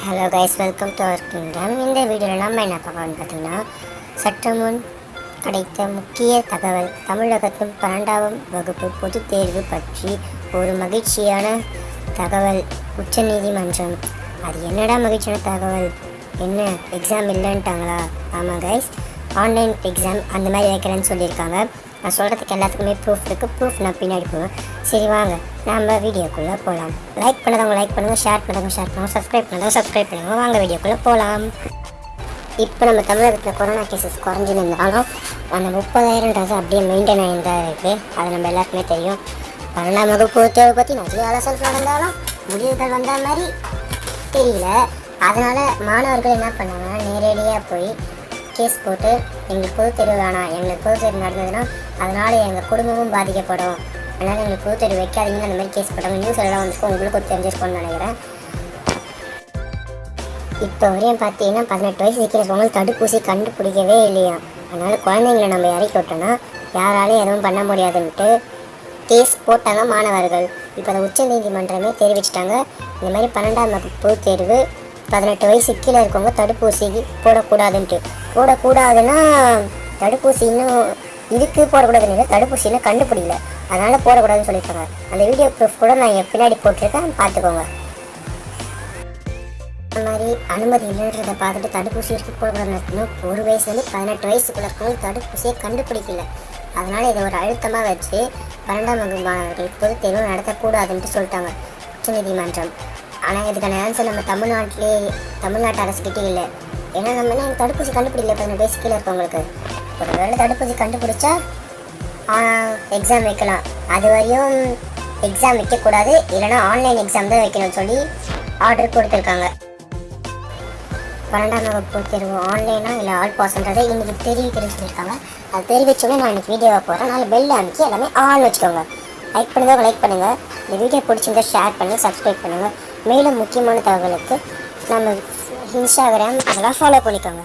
Hello guys welcome to our kingdom இந்த வீடியோவில் நம்ம என்ன பார்க்கணும்னு பார்த்தீங்கன்னா சற்று முன் கிடைத்த முக்கிய தகவல் தமிழகத்தின் பன்னெண்டாம் வகுப்பு பொதுத் தேர்வு பற்றி ஒரு மகிழ்ச்சியான தகவல் உச்சநீதிமன்றம் அது என்னடா மகிழ்ச்சியான தகவல்? என்ன எக்ஸாம் இல்லைன்ட்டாங்களா? ஆமாம் கைஸ் ஆன்லைன் எக்ஸாம் அந்த மாதிரி வைக்கிறேன்னு சொல்லியிருக்காங்க. நான் சொல்கிறதுக்கு எல்லாத்துக்குமே ப்ரூஃப் இருக்குது ப்ரூஃப் நான் பின்னாடி போவேன் சரி வாங்க. நம்ம வீடியோக்குள்ளே போகலாம் லைக் பண்ணதவங்க லைக் பண்ணுங்கள் ஷேர் பண்ணதவங்க ஷேர் பண்ணுங்கள் சப்ஸ்கிரைப் பண்ணதவங்க சப்ஸ்கிரைப் பண்ணுங்க. வாங்க வீடியோக்குள்ளே போகலாம் இப்போ நம்ம தமிழகத்தில் கொரோனா கேசஸ் குறைஞ்சிருந்தாலும் அந்த முப்பதாயிரன்றது அப்படியே மெயின்டைன் ஆகிதான் இருக்குது அது நம்ம எல்லாருக்குமே தெரியும். பன்னெண்டாம் வகுப்பு தேர்வு பற்றி நிறைய ஆலோசனை நடந்தாலும் முடிவுகள் வந்த மாதிரி தெரியல. அதனால் மாணவர்கள் என்ன பண்ணாங்கன்னா நேரடியாக போய் கேஸ் போட்டு எங்களுக்கு பொது தேர்வு வேணாம். எங்களுக்கு பொது தேர்வு நடந்ததுன்னா அதனால் எங்கள் குடும்பமும் பாதிக்கப்படும். அதனால் எங்களுக்கு பொது தேர்வு வைக்காதீங்கன்னு அந்த மாதிரி கேஸ் போட்டாங்க நியூஸ் எல்லாம் வந்துருக்கு உங்களுக்கு தெரிஞ்சிருக்கோம்னு நினைக்கிறேன். இப்போ வரையும் பார்த்தீங்கன்னா பதினெட்டு வயசு இருக்கிறவங்களுக்கு தடுப்பூசி கண்டுபிடிக்கவே இல்லையா? அதனால் குழந்தைங்களை நம்ம இறக்கி விட்டோன்னா யாராலையும் எதுவும் பண்ண முடியாதுன்ட்டு கேஸ் போட்டாங்க மாணவர்கள். இப்போ அதை உச்சநீதிமன்றமே தெரிவிச்சிட்டாங்க. இந்த மாதிரி பன்னெண்டாம் வகுப்பு தேர்வு பதினெட்டு வயசு கீழே இருக்கவங்க தடுப்பூசி போடக்கூடாதுன்ட்டு. போடக்கூடாதுன்னா தடுப்பூசி இன்னும் இதுக்கு போடக்கூடாதுன்னு இல்லை, தடுப்பூசி இன்னும் கண்டுபிடிக்கல. அதனால் போடக்கூடாதுன்னு சொல்லியிருக்காங்க. அந்த வீடியோ ப்ரூஃப் கூட நான் என் பின்னாடி போட்டிருக்கேன். பார்த்துக்கோங்க. இந்த மாதிரி அனுமதி இல்லைன்றதை பார்த்துட்டு தடுப்பூசி எடுத்து போடக்கூடாதுன்னு ஒரு வயசுலேருந்து பதினெட்டு வயசுக்குள்ள இருக்கவங்க தடுப்பூசியை கண்டுபிடிக்கல. அதனால இதை ஒரு அழுத்தமாக வச்சு பன்னெண்டாம் வகுப்பு மாணவர்கள் பொது தேர்வு நடத்தக்கூடாதுன்ட்டு சொல்லிட்டாங்க. உச்சநீதிமன்றம் ஆனால் இதுக்கான ஆன்சர் நம்ம தமிழ்நாட்டிலே தமிழ்நாட்டு அரசுக்கிட்டே இல்லை. ஏன்னா நம்ம என்ன தடுப்பூசி கண்டுபிடிக்கல பதினெட்டு வயசு கீழே இருக்கவங்களுக்கு. ஒரு வேளை தடுப்பூசி கண்டுபிடிச்சா எக்ஸாம் வைக்கலாம். அது வரையும் எக்ஸாம் வைக்கக்கூடாது. இல்லைன்னா ஆன்லைன் எக்ஸாம் தான் வைக்கணும்னு சொல்லி ஆர்டர் கொடுத்துருக்காங்க. பன்னெண்டாம் வகுப்பு தேர்வு ஆன்லைனா இல்லை ஆல் பாஸ்ன்றதை இன்றைக்கி தெரிவிக்கிறேன்னு சொல்லியிருக்காங்க அது தெரிவிச்சோடனே நான் இன்னைக்கு வீடியோவை போகிறேன் நாலு பெல் அமைக்கி எல்லாமே ஆன் வச்சுக்கோங்க. லைக் பண்ணுங்கள் லைக் பண்ணுங்கள் இந்த வீடியோ பிடிச்சிருந்தா ஷேர் பண்ணுங்கள் சப்ஸ்கிரைப் பண்ணுங்கள் மேலும் முக்கியமான தகவலுக்கு நம்ம இன்ஸ்டாகிராம் அதெல்லாம் ஃபாலோ பண்ணிக்கோங்க.